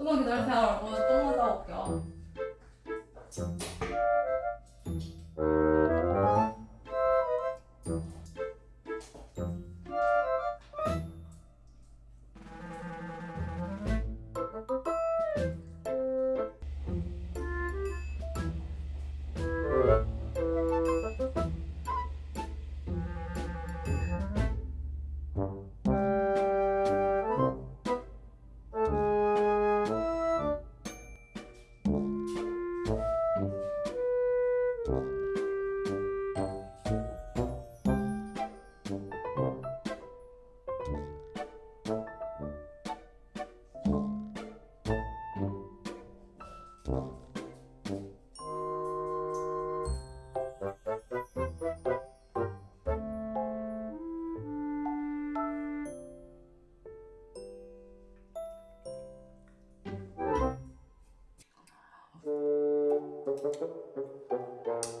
怎么给它拆了？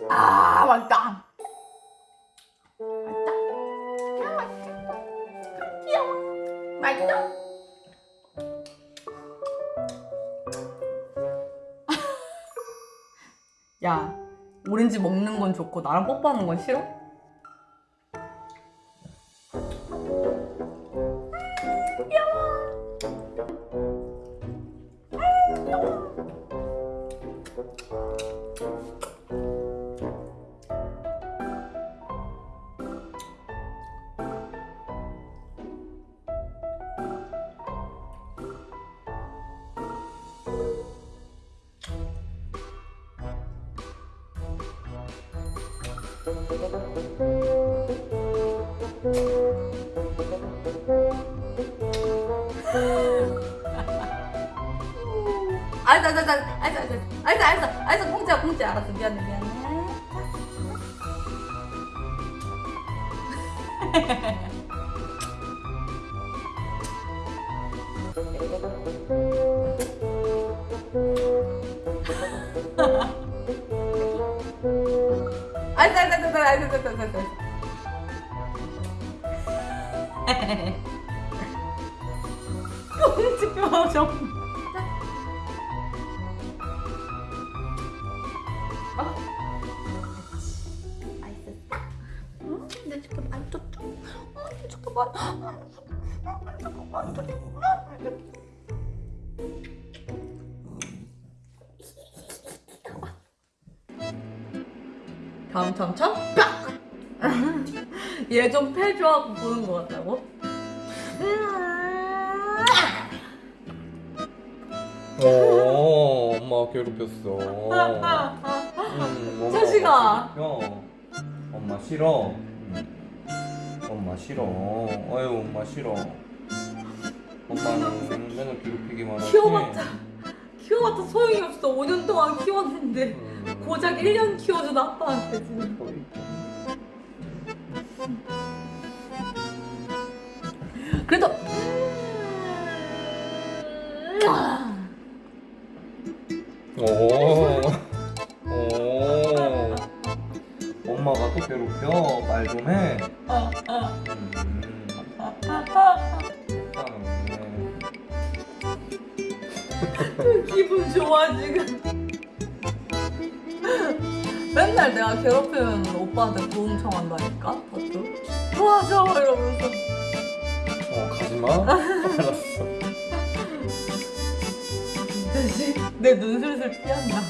아 맛있다. 맛있다. 맛있다. 야, 오렌지 먹는 건 좋고 나랑 뽀뽀하는 건 싫어? 알았어, 알았어, 알았어, 알았어, 알았어, 알았어, 공짜야, 공짜, 알았어, 미안해, 미안해. 공주 표정. 아. 내 지금 맛있었죠? 어, 내 지금 맛. 다음 참참 빡! 얘 좀 패줘하고 보는 것 같다고? 어, 엄마 괴롭혔어. 음, 자식아. 괴롭혀. 엄마 싫어. 음. 엄마 싫어. 아유, 엄마 싫어. 엄마는 맨날 괴롭히기만 하지. 키워봤자 키워봤자 소용이 없어 5년 동안 키웠는데 음. 고작 1년 키워준 아빠한테 지금 그래도 오. 오. 엄마가 또 괴롭혀. 말 좀 해. 음. 음. 기분 좋아 지금 맨날 내가 괴롭히면 오빠한테 도움 청한다니까? 다투 도와줘 이러면서. 어, 가지마. 알았어. 대신 내 눈 슬슬 피한다.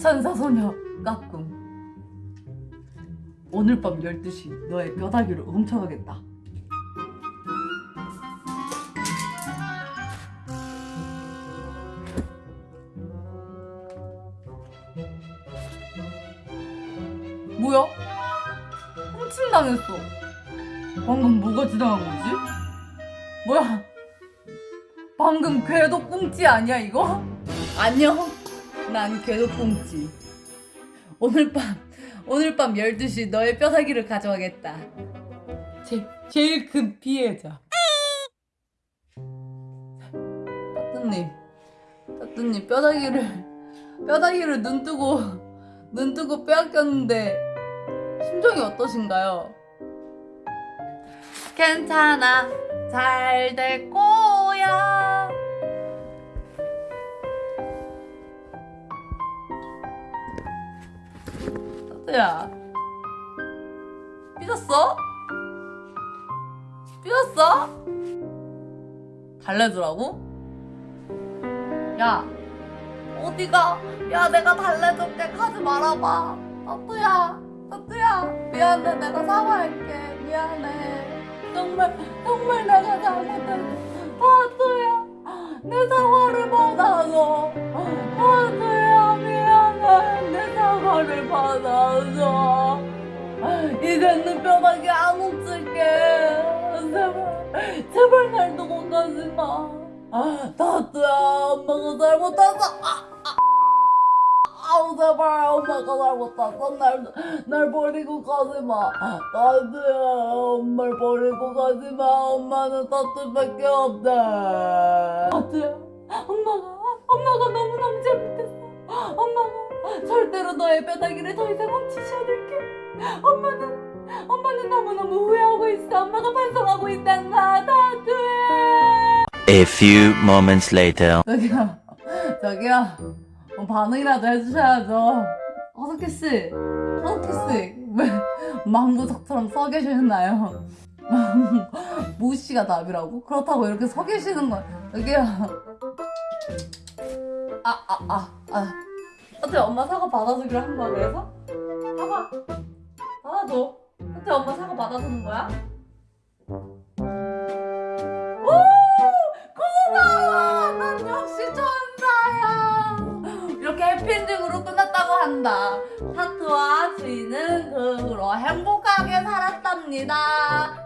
천사소녀 까꿍. 오늘 밤 12시 너의 뼈다귀를 훔쳐가겠다 뭐야? 훔침 당했어 방금 뭐가 지나간 거지? 뭐야? 방금 궤도 꽁지 아니야 이거? 안녕 난 궤도 꽁지 오늘 밤 오늘 밤 12시 너의 뼈다귀를 가져가겠다 제, 제일 큰 피해자 따뜻님 따뜻님 뼈다귀를 뼈다귀를 눈 뜨고 눈 뜨고 빼앗겼는데 심정이 어떠신가요? 괜찮아 잘 될 거야 따뜻야 삐졌어? 삐졌어? 달래주라고? 야 어디가? 야 내가 달래줄게. 가지 말아봐. 따뚜야 따뚜야. 미안해 내가 사과할게. 미안해. 정말 정말 내가 잘못했어. 따뚜야 내 사과를 받아줘. 따뚜야 미안해. 내 사과를 받아줘. 이제는 뼈다귀 안 훔칠게. 제발 제발 날 두고 가지 마. 따뚜야 엄마가 잘못했어 아, 아. 제발 엄마가 잘못했어 날, 날 버리고 가지 마. 따뚜야 엄마를 버리고 가지 마. 엄마는 따뚜밖에 없다 따뚜야 엄마가 엄마가 너무너무 잘못했어 엄마가 절대로 너의 뼈다귀를 더 이상 훔치지 않을게. 엄마는 엄마는 너무너무 후회하고 있어. 엄마가 반성하고 있단다 따뚜야 A few moments later. 저기요, 저기요, 뭐 반응이라도 해주셔야죠. 허석희 씨, 허석희 씨, 왜 망부석처럼 서 계시나요? 모 씨가 답이라고? 그렇다고 이렇게 서 계시는 건 여기요. 아, 아, 아, 아. 어때 엄마 사과 받아주기로 한 거야 그래서? 사과 받아줘. 어때 엄마 사과 받아주는 거야? 한다. 타투와 주인은 그 후로 행복하게 살았답니다.